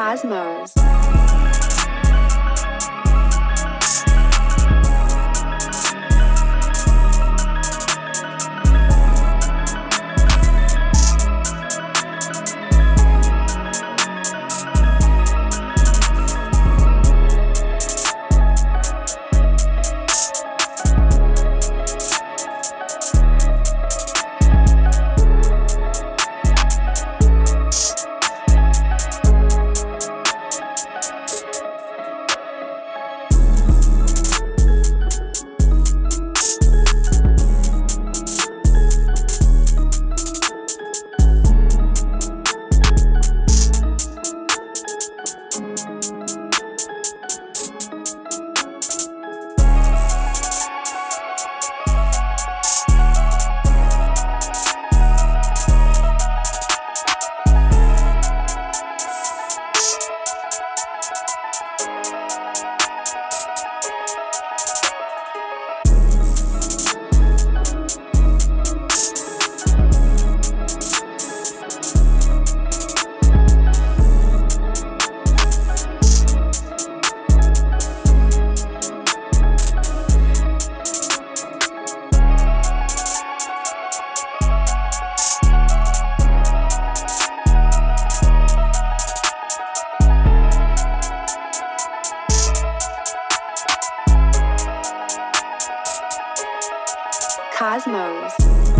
Cosmos. Cosmos.